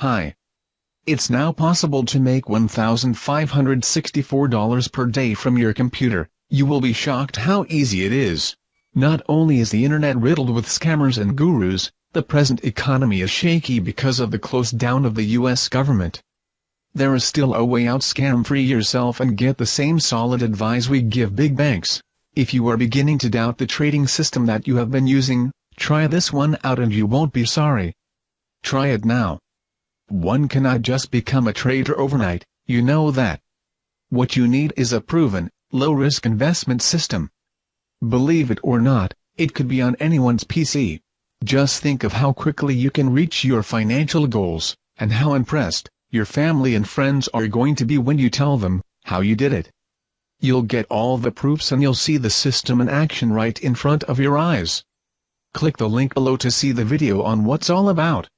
Hi. It's now possible to make $1,564 per day from your computer. You will be shocked how easy it is. Not only is the internet riddled with scammers and gurus, the present economy is shaky because of the close down of the US government. There is still a way out scam free yourself and get the same solid advice we give big banks. If you are beginning to doubt the trading system that you have been using, try this one out and you won't be sorry. Try it now. One cannot just become a trader overnight, you know that. What you need is a proven, low-risk investment system. Believe it or not, it could be on anyone's PC. Just think of how quickly you can reach your financial goals, and how impressed your family and friends are going to be when you tell them how you did it. You'll get all the proofs and you'll see the system in action right in front of your eyes. Click the link below to see the video on what's all about.